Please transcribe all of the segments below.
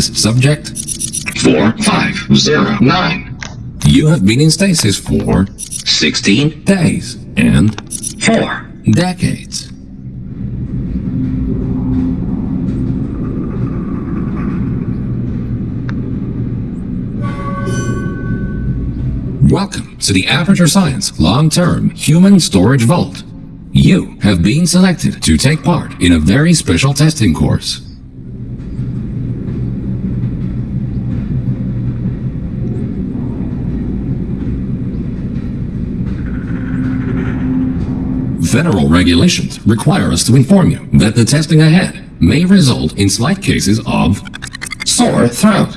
Subject, 4509. you have been in stasis for 16 days and 4. decades. Welcome to the Aperture Science Long-Term Human Storage Vault. You have been selected to take part in a very special testing course. Federal regulations require us to inform you that the testing ahead may result in slight cases of sore throat,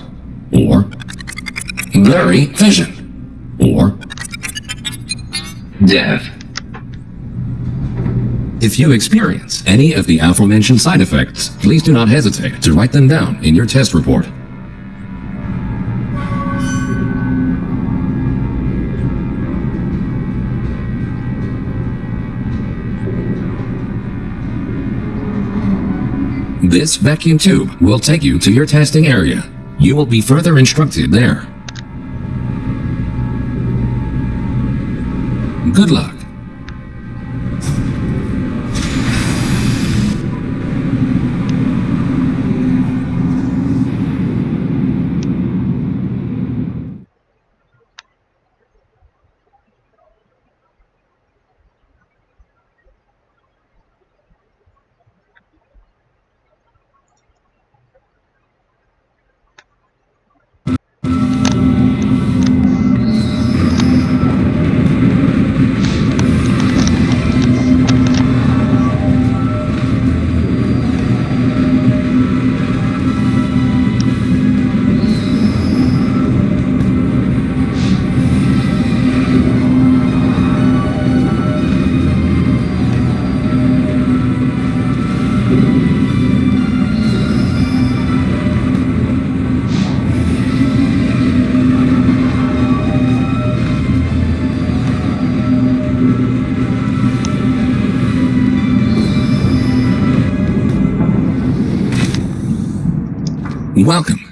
or blurry vision, or Death. If you experience any of the aforementioned side effects, please do not hesitate to write them down in your test report. This vacuum tube will take you to your testing area. You will be further instructed there. Good luck.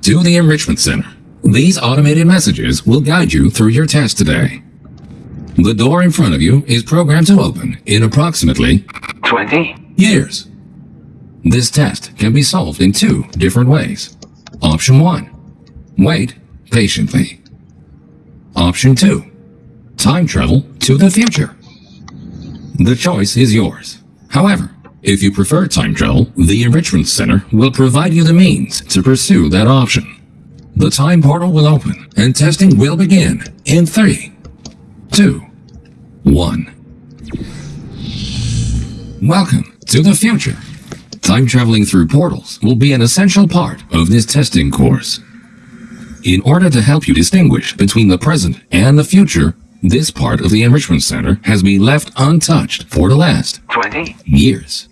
To the Enrichment Center. These automated messages will guide you through your test today. The door in front of you is programmed to open in approximately 20 years. This test can be solved in two different ways. Option 1. Wait patiently. Option 2. Time travel to the future. The choice is yours. However, if you prefer time travel, the Enrichment Center will provide you the means to pursue that option. The time portal will open and testing will begin in 3, 2, 1. Welcome to the future. Time traveling through portals will be an essential part of this testing course. In order to help you distinguish between the present and the future, this part of the Enrichment Center has been left untouched for the last 20 years.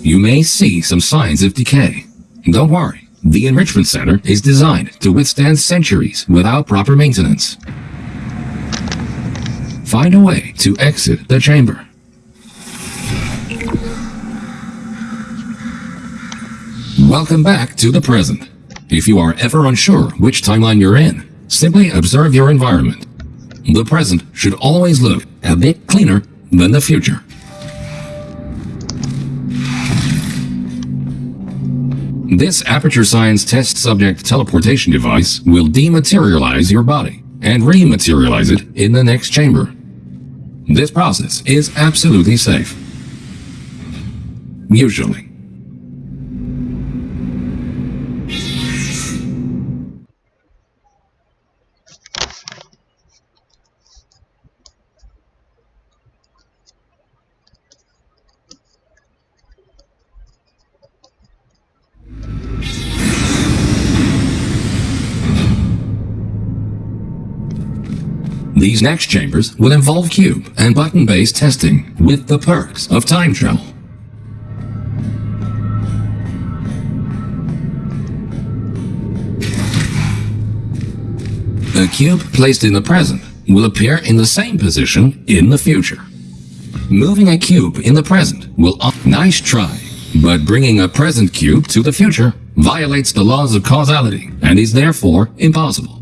You may see some signs of decay. Don't worry, the Enrichment Center is designed to withstand centuries without proper maintenance. Find a way to exit the chamber. Welcome back to the present. If you are ever unsure which timeline you're in, simply observe your environment. The present should always look a bit cleaner than the future. This Aperture Science test subject teleportation device will dematerialize your body and rematerialize it in the next chamber. This process is absolutely safe. Usually. These next chambers will involve cube and button-based testing with the perks of time travel. A cube placed in the present will appear in the same position in the future. Moving a cube in the present will nice try, but bringing a present cube to the future violates the laws of causality and is therefore impossible.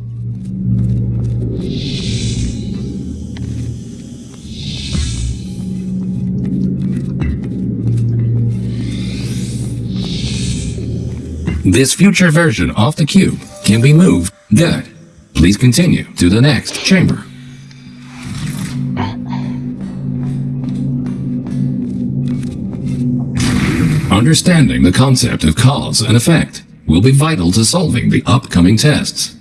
This future version of the cube can be moved. Good. Please continue to the next chamber. Understanding the concept of cause and effect will be vital to solving the upcoming tests.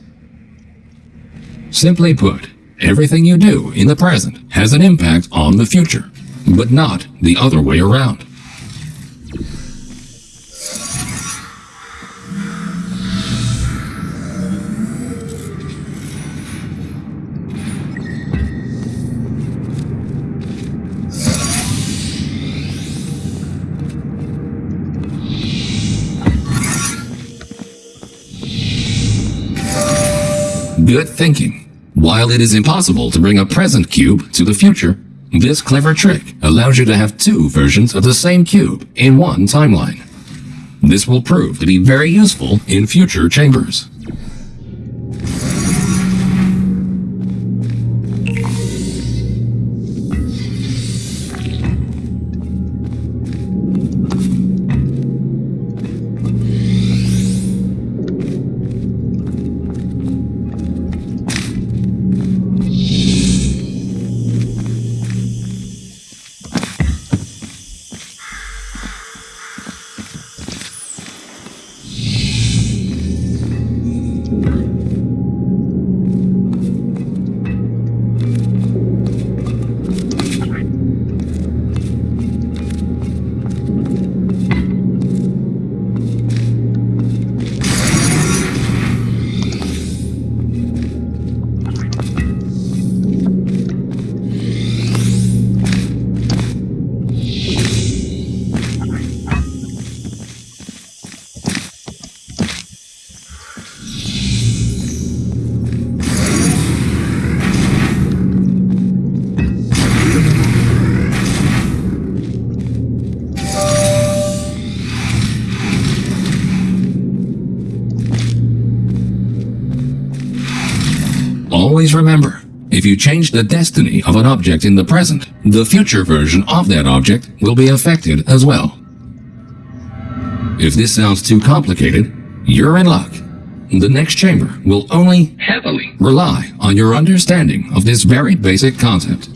Simply put, everything you do in the present has an impact on the future, but not the other way around. Good thinking. While it is impossible to bring a present cube to the future, this clever trick allows you to have two versions of the same cube in one timeline. This will prove to be very useful in future chambers. If you change the destiny of an object in the present, the future version of that object will be affected as well. If this sounds too complicated, you're in luck. The next chamber will only Heavily. rely on your understanding of this very basic concept.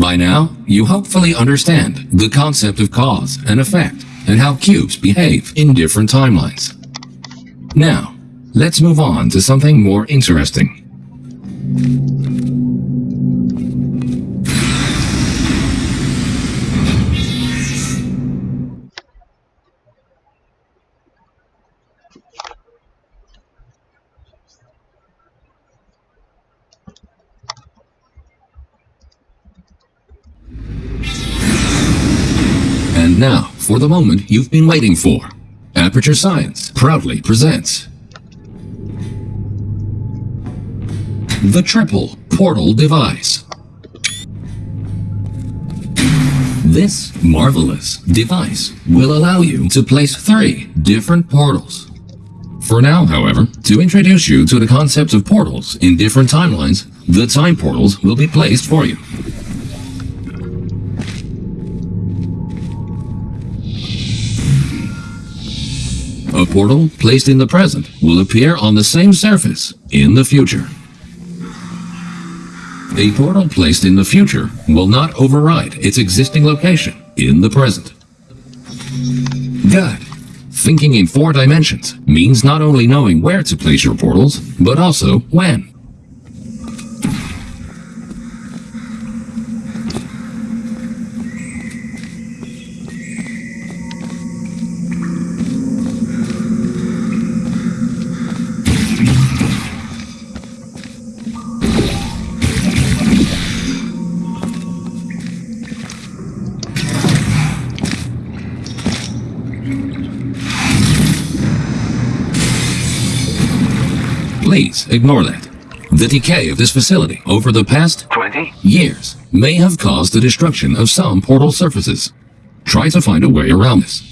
By now, you hopefully understand the concept of cause and effect and how cubes behave in different timelines. Now, let's move on to something more interesting. For the moment you've been waiting for. Aperture Science proudly presents the Triple Portal Device. This marvelous device will allow you to place three different portals. For now, however, to introduce you to the concept of portals in different timelines, the time portals will be placed for you. A portal placed in the present will appear on the same surface in the future. A portal placed in the future will not override its existing location in the present. Good. Thinking in four dimensions means not only knowing where to place your portals, but also when. Ignore that. The decay of this facility over the past 20, years may have caused the destruction of some portal surfaces. Try to find a way around this.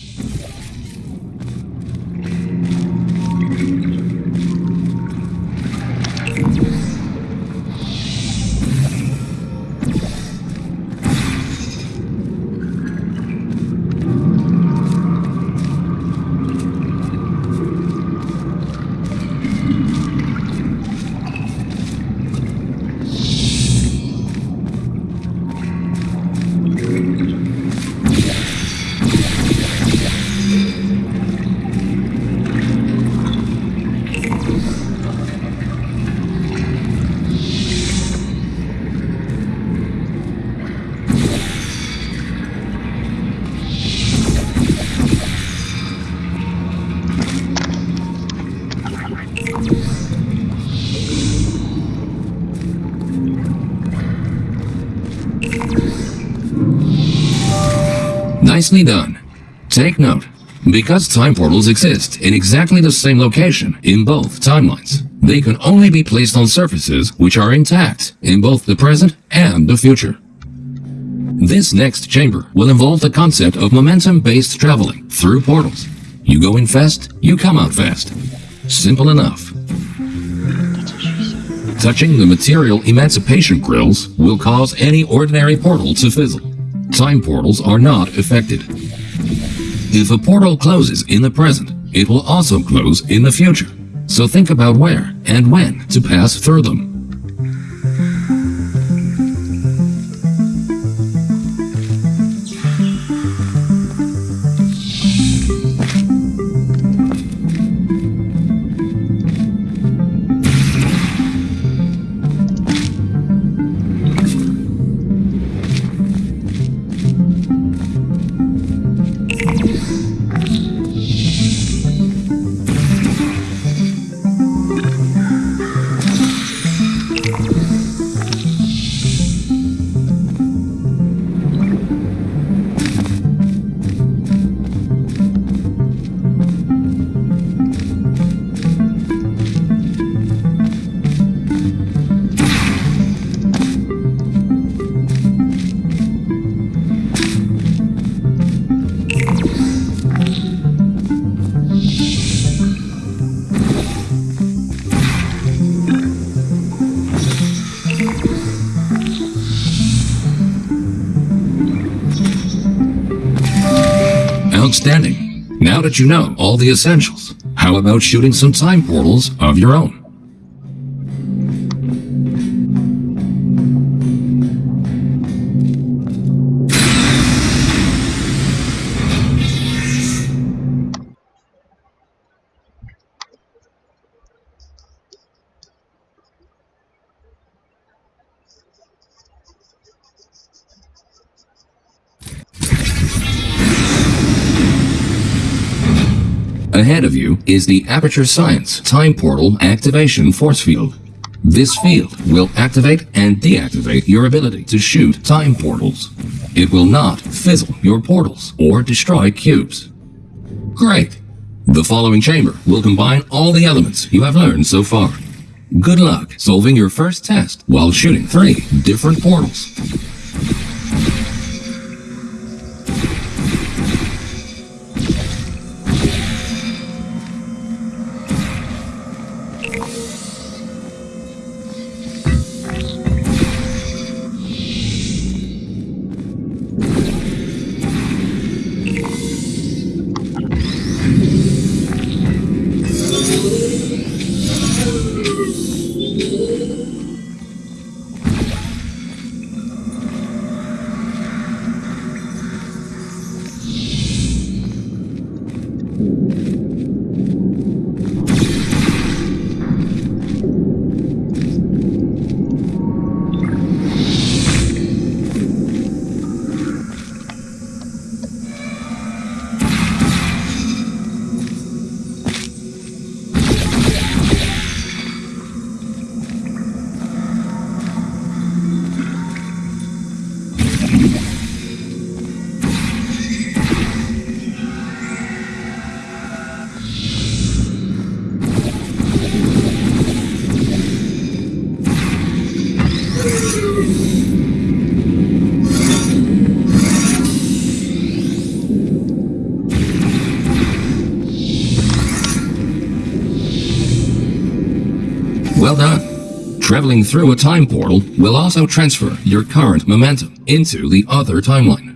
Nicely done. Take note. Because time portals exist in exactly the same location in both timelines, they can only be placed on surfaces which are intact in both the present and the future. This next chamber will involve the concept of momentum-based traveling through portals. You go in fast, you come out fast. Simple enough. Touching the material emancipation grills will cause any ordinary portal to fizzle. Time portals are not affected. If a portal closes in the present, it will also close in the future. So think about where and when to pass through them. Now that you know all the essentials, how about shooting some time portals of your own? Ahead of you is the Aperture Science Time Portal Activation Force Field. This field will activate and deactivate your ability to shoot time portals. It will not fizzle your portals or destroy cubes. Great! The following chamber will combine all the elements you have learned so far. Good luck solving your first test while shooting three different portals. Traveling through a time portal will also transfer your current momentum into the other timeline.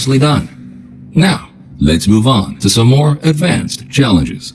Nicely done. Now, let's move on to some more advanced challenges.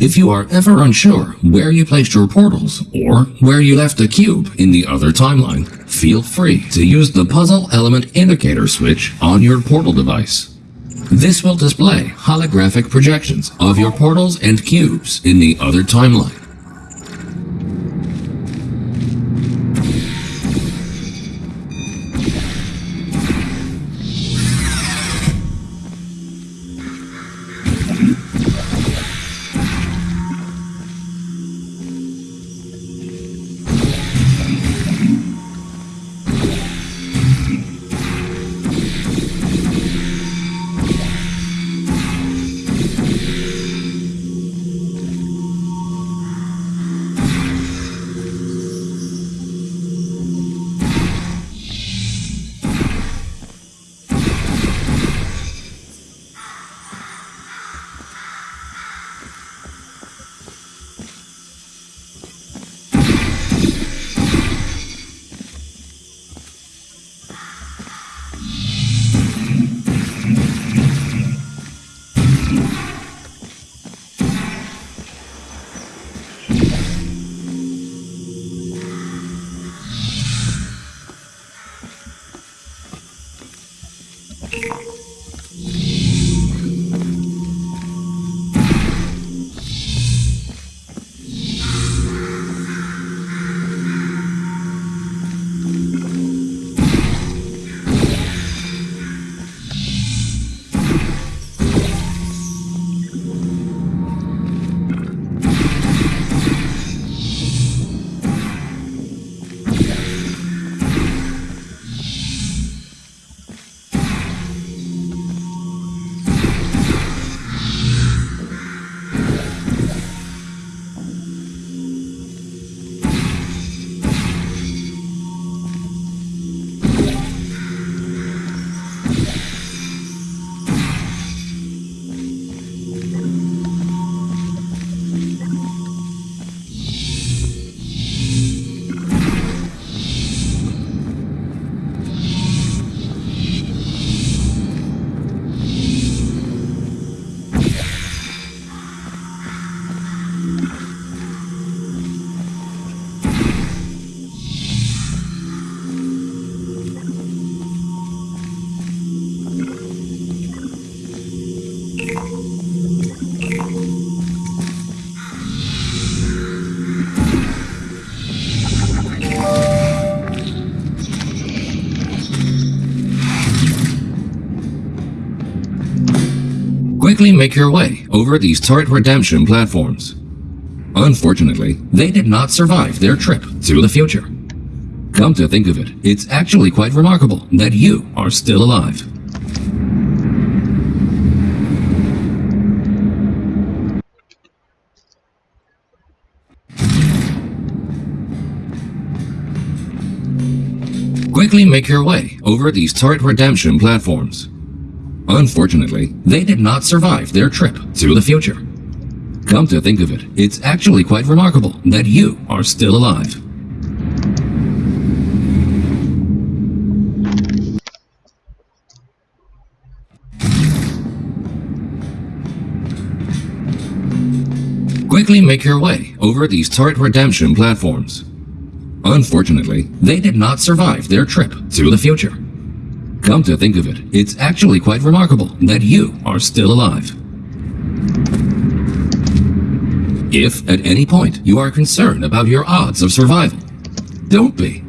If you are ever unsure where you placed your portals or where you left a cube in the other timeline, feel free to use the puzzle element indicator switch on your portal device. This will display holographic projections of your portals and cubes in the other timeline. Make your way over these turret redemption platforms. Unfortunately, they did not survive their trip to the future. Come to think of it, it's actually quite remarkable that you are still alive. Quickly make your way over these turret redemption platforms. Unfortunately, they did not survive their trip to the future. Come to think of it, it's actually quite remarkable that you are still alive. Quickly make your way over these turret redemption platforms. Unfortunately, they did not survive their trip to the future. Come to think of it, it's actually quite remarkable that you are still alive. If at any point you are concerned about your odds of survival, don't be.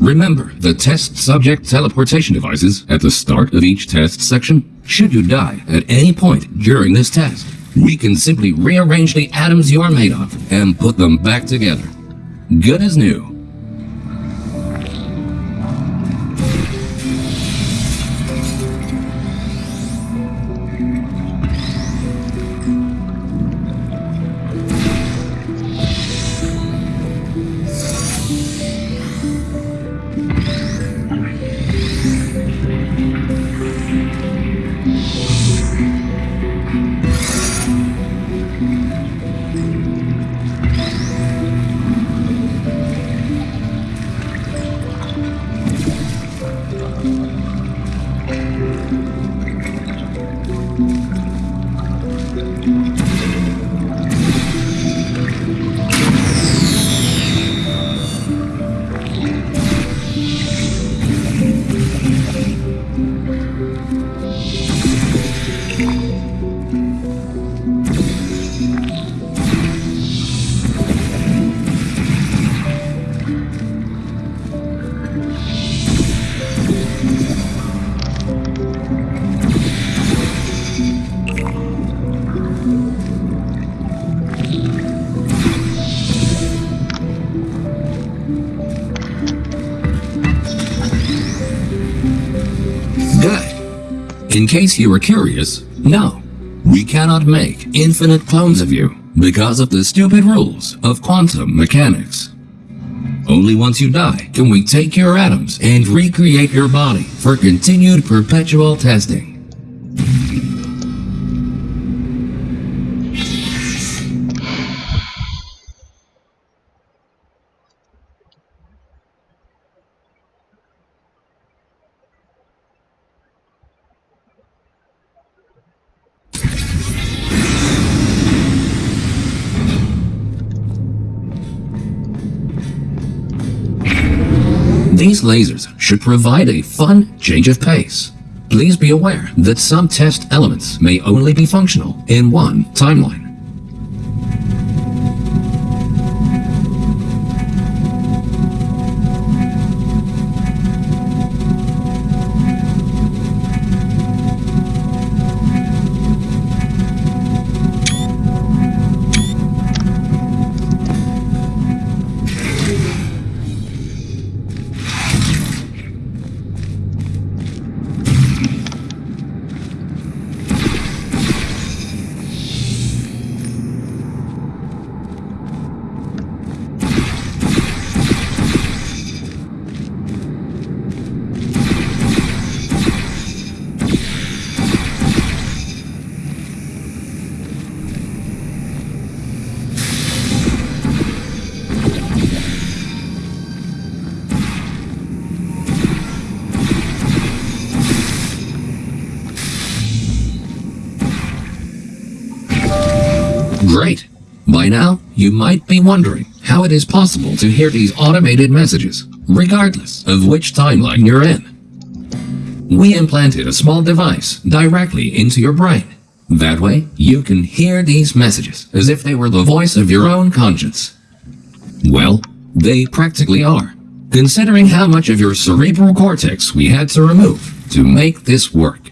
Remember the test subject teleportation devices at the start of each test section? Should you die at any point during this test, we can simply rearrange the atoms you are made of and put them back together. Good as new. In case you were curious, no, we cannot make infinite clones of you because of the stupid rules of quantum mechanics. Only once you die can we take your atoms and recreate your body for continued perpetual testing. These lasers should provide a fun change of pace. Please be aware that some test elements may only be functional in one timeline. Now, you might be wondering how it is possible to hear these automated messages, regardless of which timeline you're in. We implanted a small device directly into your brain. That way, you can hear these messages as if they were the voice of your own conscience. Well, they practically are, considering how much of your cerebral cortex we had to remove to make this work.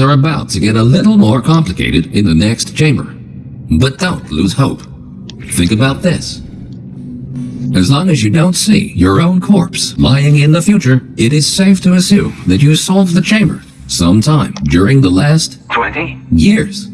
Things are about to get a little more complicated in the next chamber. But don't lose hope. Think about this. As long as you don't see your own corpse lying in the future, it is safe to assume that you solved the chamber sometime during the last 20, years.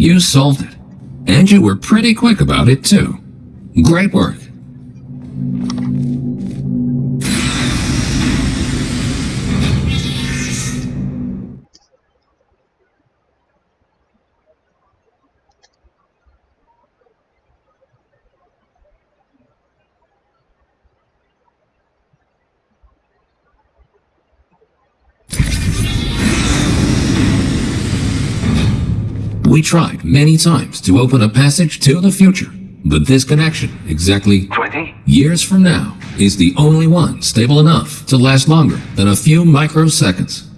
You solved it. And you were pretty quick about it, too. Great work. We tried many times to open a passage to the future, but this connection, exactly 20. years from now, is the only one stable enough to last longer than a few microseconds.